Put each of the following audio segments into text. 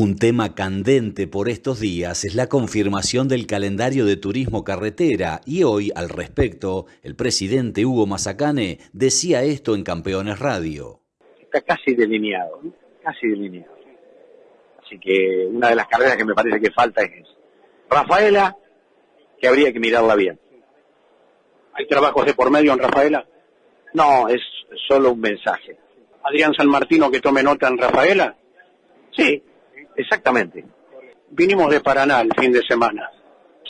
Un tema candente por estos días es la confirmación del calendario de turismo carretera y hoy al respecto el presidente Hugo Mazacane decía esto en Campeones Radio. Está casi delineado, casi delineado. Así que una de las carreras que me parece que falta es Rafaela, que habría que mirarla bien. ¿Hay trabajos de por medio en Rafaela? No, es solo un mensaje. Adrián San Martino que tome nota en Rafaela. Sí, Exactamente. Vinimos de Paraná el fin de semana.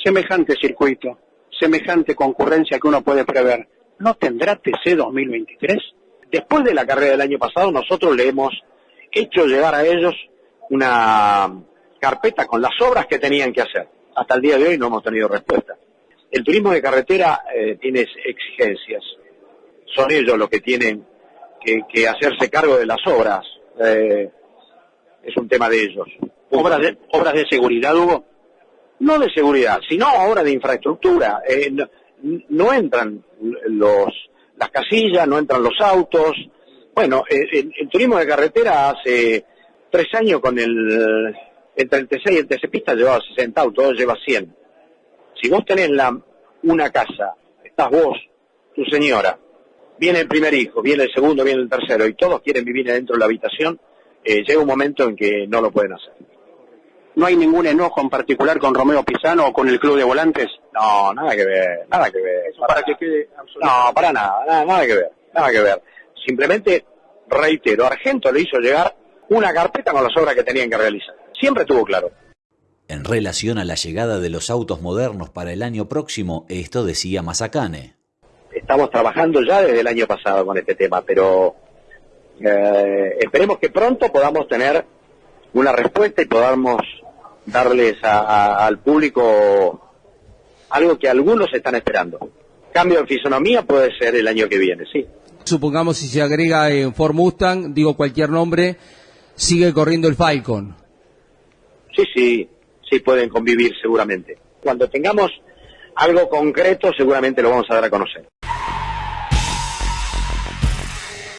Semejante circuito, semejante concurrencia que uno puede prever. ¿No tendrá TC 2023? Después de la carrera del año pasado, nosotros le hemos hecho llegar a ellos una carpeta con las obras que tenían que hacer. Hasta el día de hoy no hemos tenido respuesta. El turismo de carretera eh, tiene exigencias. Son ellos los que tienen que, hacerse cargo de las obras. Eh, es un tema de ellos. ¿Obras de, obras de seguridad, Hugo? No de seguridad, sino obras de infraestructura. Eh, no, entran los, las casillas, no entran los autos. Bueno, el, turismo de carretera hace tres años con el, el TC y el TC Pista llevaba 60 autos, lleva 100. Si vos tenés la, una casa, estás vos, tu señora, viene el primer hijo, viene el segundo, viene el tercero, y todos quieren vivir adentro de la habitación, eh, llega un momento en que no lo pueden hacer. ¿No hay ningún enojo en particular con Romeo Pisano o con el club de volantes? No, nada que ver, nada que ver. para, que quede No, para nada, nada, nada que ver, nada que ver. Simplemente, reitero, Argento le hizo llegar una carpeta con las obras que tenían que realizar. Siempre estuvo claro. En relación a la llegada de los autos modernos para el año próximo, esto decía Mazacane. Estamos trabajando ya desde el año pasado con este tema, pero eh, esperemos que pronto podamos tener una respuesta y podamos darles al público algo que algunos están esperando. Cambio de fisonomía puede ser el año que viene, sí. Supongamos si se agrega en Ford Mustang, digo cualquier nombre, sigue corriendo el Falcon. Sí, sí, sí pueden convivir seguramente. Cuando tengamos algo concreto seguramente lo vamos a dar a conocer.